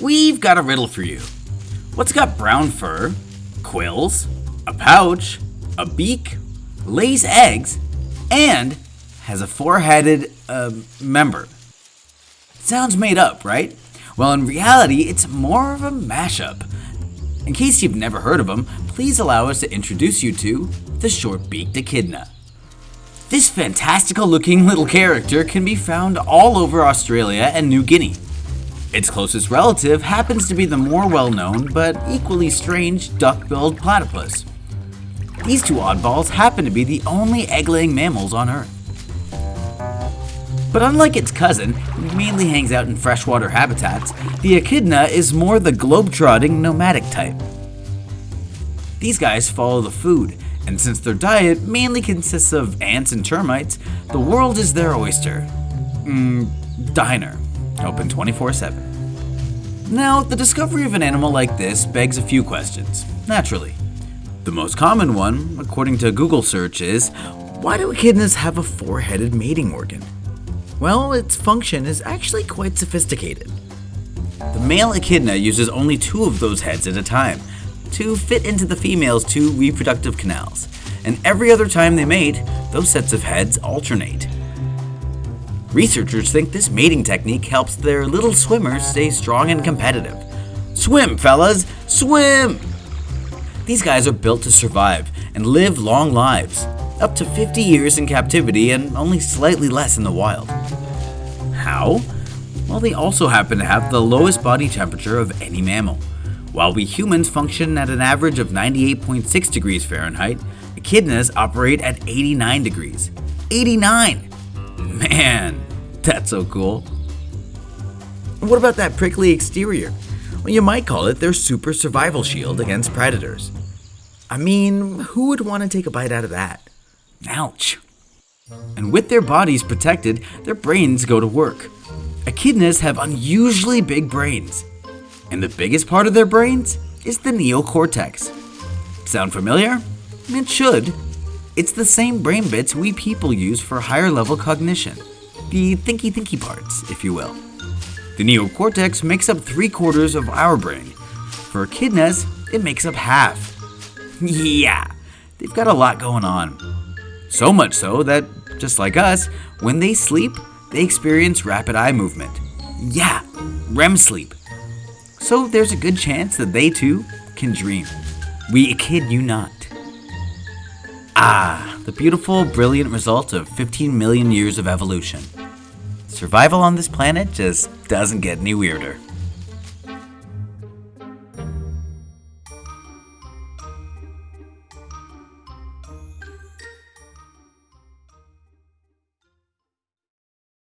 We've got a riddle for you. What's got brown fur, quills, a pouch, a beak, lays eggs, and has a four-headed uh, member? Sounds made up, right? Well, in reality, it's more of a mashup. In case you've never heard of them, please allow us to introduce you to the short-beaked echidna. This fantastical looking little character can be found all over Australia and New Guinea. Its closest relative happens to be the more well-known but equally strange duck-billed platypus. These two oddballs happen to be the only egg-laying mammals on Earth. But unlike its cousin, who mainly hangs out in freshwater habitats, the echidna is more the globe-trotting nomadic type. These guys follow the food, and since their diet mainly consists of ants and termites, the world is their oyster. Mmm, diner, open 24 7. Now, the discovery of an animal like this begs a few questions, naturally. The most common one, according to Google search, is why do echidnas have a four headed mating organ? Well, its function is actually quite sophisticated. The male echidna uses only two of those heads at a time to fit into the female's two reproductive canals, and every other time they mate, those sets of heads alternate. Researchers think this mating technique helps their little swimmers stay strong and competitive. Swim, fellas! Swim! These guys are built to survive and live long lives up to 50 years in captivity and only slightly less in the wild. How? Well, they also happen to have the lowest body temperature of any mammal. While we humans function at an average of 98.6 degrees Fahrenheit, echidnas operate at 89 degrees. 89! Man, that's so cool. What about that prickly exterior? Well, you might call it their super survival shield against predators. I mean, who would want to take a bite out of that? Ouch. And with their bodies protected, their brains go to work. Echidnas have unusually big brains. And the biggest part of their brains is the neocortex. Sound familiar? It should. It's the same brain bits we people use for higher level cognition. The thinky thinky parts, if you will. The neocortex makes up three quarters of our brain. For echidnas, it makes up half. Yeah, they've got a lot going on. So much so that, just like us, when they sleep, they experience rapid eye movement. Yeah, REM sleep. So there's a good chance that they too can dream. We kid you not. Ah, the beautiful, brilliant result of 15 million years of evolution. Survival on this planet just doesn't get any weirder.